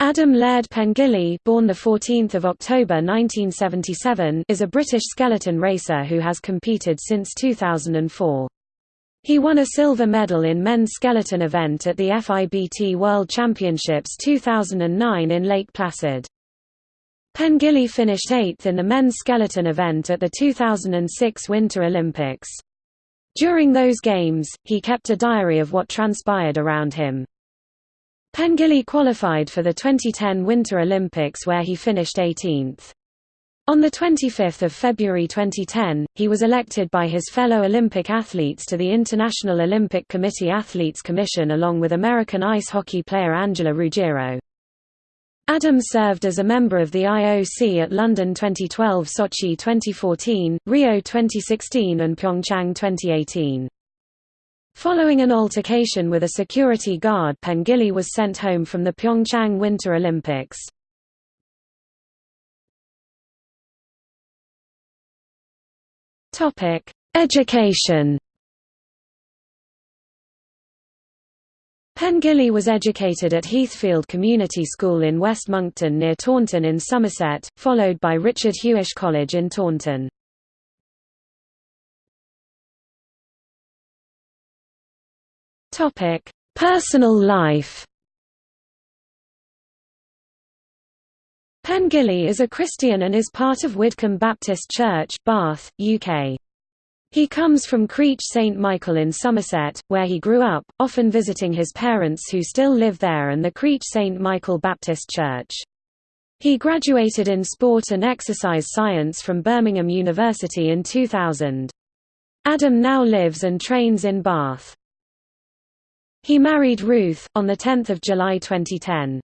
Adam Laird Pengilly born 14 October 1977 is a British skeleton racer who has competed since 2004. He won a silver medal in men's skeleton event at the FIBT World Championships 2009 in Lake Placid. Pengilly finished eighth in the men's skeleton event at the 2006 Winter Olympics. During those games, he kept a diary of what transpired around him. Pengilly qualified for the 2010 Winter Olympics where he finished 18th. On 25 February 2010, he was elected by his fellow Olympic athletes to the International Olympic Committee Athletes Commission along with American ice hockey player Angela Ruggiero. Adams served as a member of the IOC at London 2012 Sochi 2014, Rio 2016 and Pyeongchang 2018. Following an altercation with a security guard Pengilly was sent home from the Pyeongchang Winter Olympics. Education Pengilly was educated at Heathfield Community School in West Monkton near Taunton in Somerset, followed by Richard Huish College in Taunton. Topic: Personal life. Pengilly is a Christian and is part of Widcombe Baptist Church, Bath, UK. He comes from Creech St Michael in Somerset, where he grew up, often visiting his parents who still live there and the Creech St Michael Baptist Church. He graduated in sport and exercise science from Birmingham University in 2000. Adam now lives and trains in Bath. He married Ruth, on 10 July 2010.